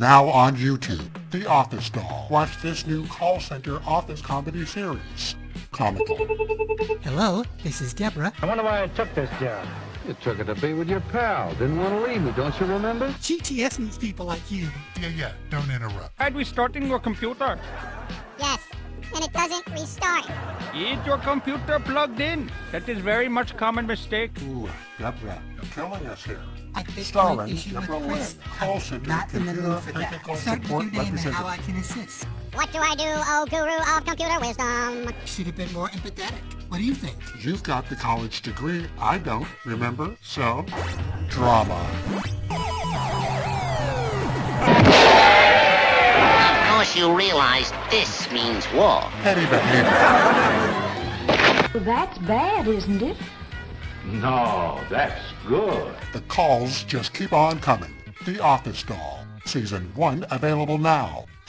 Now on YouTube, The Office Doll. Watch this new call center office comedy series. Comical. Hello, this is Deborah. I wonder why I took this job. You took it to be with your pal. Didn't want to leave me, don't you remember? GTS needs people like you. Yeah, yeah, don't interrupt. Tried restarting your computer. Yes, and it doesn't restart. Is your computer plugged in? That is very much common mistake. Ooh, Deborah, you're killing us here. I think Starring my issue with Deborah Chris. Lynn, call center not in the computer mood for that. technical Start with support your name and how I can assist. What do I do, oh guru of computer wisdom? Should have been more empathetic. What do you think? You've got the college degree. I don't, remember? So, drama. Of course you realize this means war. Petty behavior. Well, that's bad, isn't it? No, that's good. The calls just keep on coming. The Office Doll. Season 1 available now.